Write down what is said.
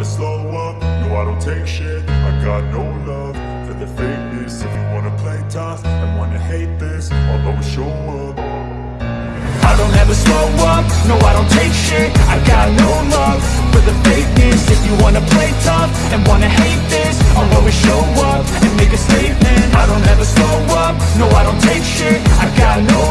never slow up, no I don't take shit. I got no love for the fakeness. If you wanna play tough and wanna hate this I'll always show up. I don't ever slow up, no I don't take shit. I got no love for the fakeness. If you wanna play tough and wanna hate this I'll always show up and make a statement. I don't ever slow up, no I don't take shit. I got no